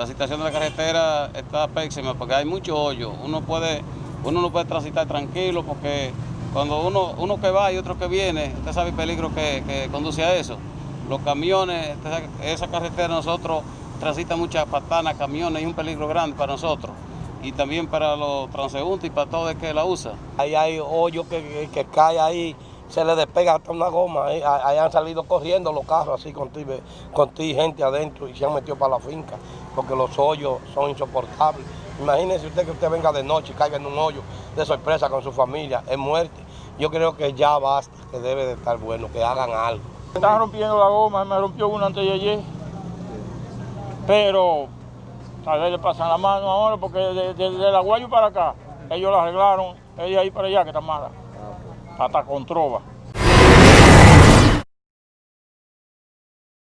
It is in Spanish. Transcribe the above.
la situación de la carretera está pésima porque hay mucho hoyo. Uno puede, uno no puede transitar tranquilo porque cuando uno, uno que va y otro que viene, usted sabe el peligro que, que conduce a eso. Los camiones, esa carretera nosotros transita muchas patanas, camiones, es un peligro grande para nosotros. Y también para los transeúntes y para todo el que la usa. Ahí hay hoyo que, que cae ahí, se le despega hasta una goma. Ahí, ahí han salido corriendo los carros así con ti, con ti gente adentro y se han metido para la finca porque los hoyos son insoportables. Imagínese usted que usted venga de noche y caiga en un hoyo de sorpresa con su familia, es muerte. Yo creo que ya basta, que debe de estar bueno, que hagan algo. Están rompiendo la goma, me rompió una antes de ayer, pero tal vez le pasan la mano ahora porque desde de, la Guayo para acá, ellos la arreglaron, ella ahí para allá que está mala, атаконтрова